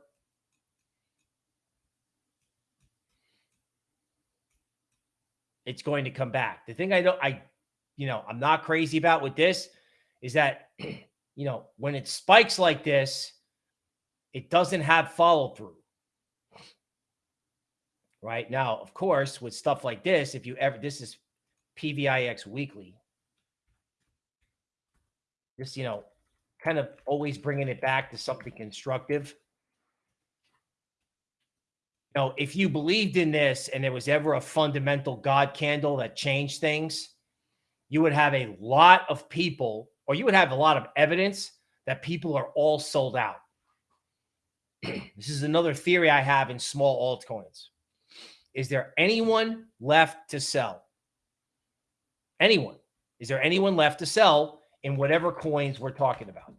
it's going to come back. The thing I don't, I, you know, I'm not crazy about with this is that, you know, when it spikes like this, it doesn't have follow through. Right now, of course, with stuff like this, if you ever, this is PIVX weekly just, you know, kind of always bringing it back to something constructive. You know, if you believed in this and there was ever a fundamental God candle that changed things, you would have a lot of people, or you would have a lot of evidence that people are all sold out. this is another theory I have in small altcoins. Is there anyone left to sell? Anyone? Is there anyone left to sell in whatever coins we're talking about.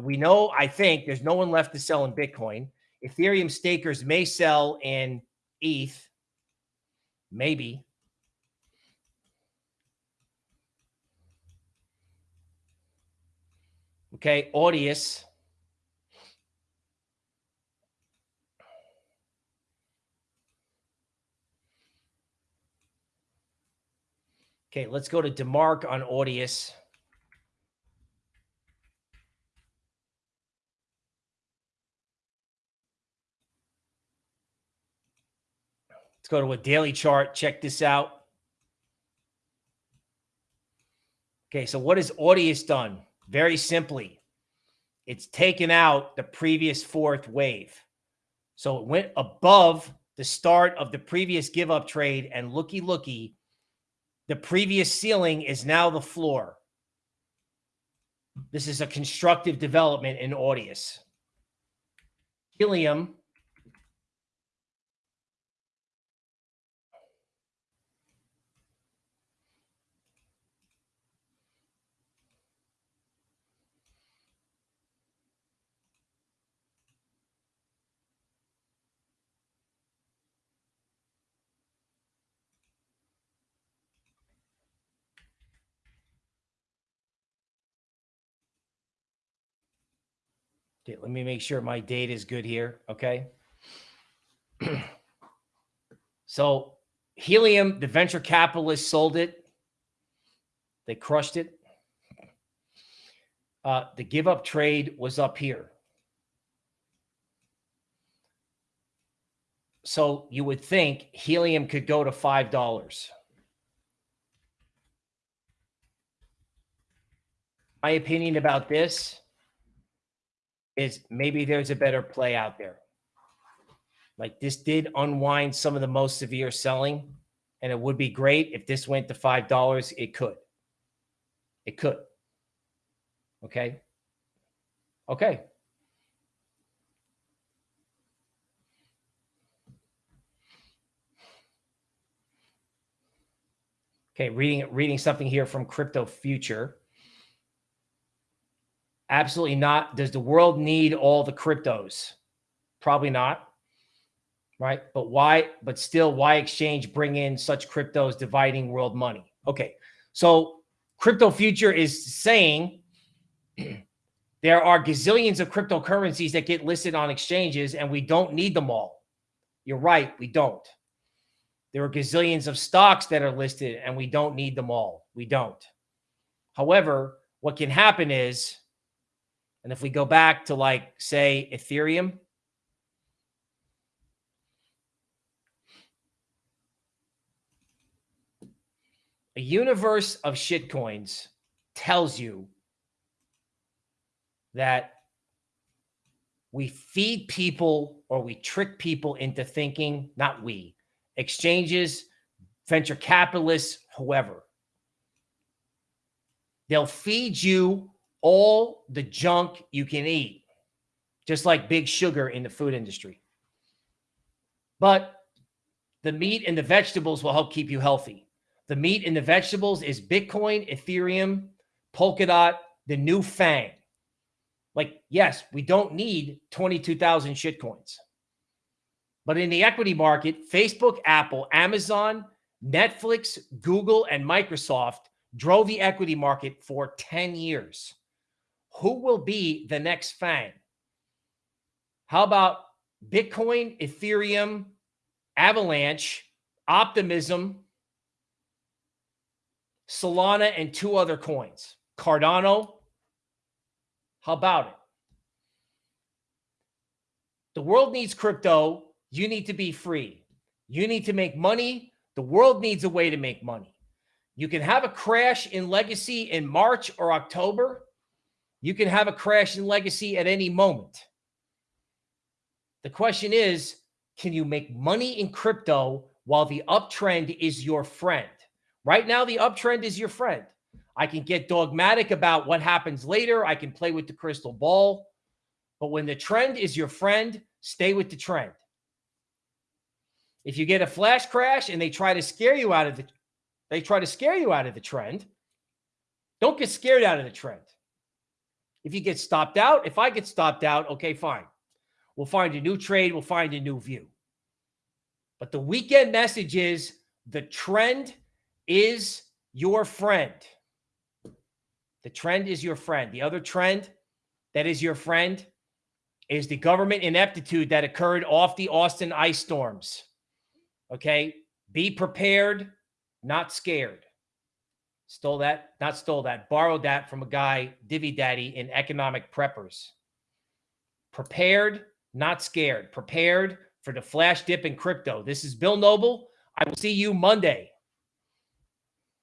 We know, I think, there's no one left to sell in Bitcoin. Ethereum stakers may sell in ETH, maybe. Okay, Audius. Okay, let's go to DeMark on Audius. Go to a daily chart. Check this out. Okay, so what has Audius done? Very simply, it's taken out the previous fourth wave. So it went above the start of the previous give up trade, and looky, looky, the previous ceiling is now the floor. This is a constructive development in Audius. Helium Okay, let me make sure my date is good here. Okay. so helium, the venture capitalists sold it. They crushed it. Uh, the give up trade was up here. So you would think helium could go to $5. My opinion about this is maybe there's a better play out there. Like this did unwind some of the most severe selling, and it would be great if this went to five dollars. It could. It could. Okay. Okay. Okay, reading reading something here from Crypto Future. Absolutely not. Does the world need all the cryptos? Probably not. Right? But why but still why exchange bring in such cryptos dividing world money? Okay. So Crypto Future is saying there are gazillions of cryptocurrencies that get listed on exchanges and we don't need them all. You're right, we don't. There are gazillions of stocks that are listed and we don't need them all. We don't. However, what can happen is, and if we go back to like, say, Ethereum, a universe of shitcoins tells you that we feed people or we trick people into thinking, not we, exchanges, venture capitalists, whoever. They'll feed you all the junk you can eat, just like big sugar in the food industry. But the meat and the vegetables will help keep you healthy. The meat and the vegetables is Bitcoin, Ethereum, Polkadot, the new FANG. Like, yes, we don't need 22,000 shitcoins. But in the equity market, Facebook, Apple, Amazon, Netflix, Google, and Microsoft drove the equity market for 10 years. Who will be the next FANG? How about Bitcoin, Ethereum, Avalanche, Optimism, Solana, and two other coins? Cardano, how about it? The world needs crypto. You need to be free. You need to make money. The world needs a way to make money. You can have a crash in legacy in March or October. You can have a crash in legacy at any moment. The question is, can you make money in crypto while the uptrend is your friend? Right now, the uptrend is your friend. I can get dogmatic about what happens later. I can play with the crystal ball. But when the trend is your friend, stay with the trend. If you get a flash crash and they try to scare you out of the they try to scare you out of the trend, don't get scared out of the trend. If you get stopped out, if I get stopped out, okay, fine. We'll find a new trade, we'll find a new view. But the weekend message is the trend is your friend. The trend is your friend. The other trend that is your friend is the government ineptitude that occurred off the Austin ice storms. Okay. Be prepared, not scared. Stole that, not stole that, borrowed that from a guy, Divvy Daddy, in Economic Preppers. Prepared, not scared. Prepared for the flash dip in crypto. This is Bill Noble. I will see you Monday.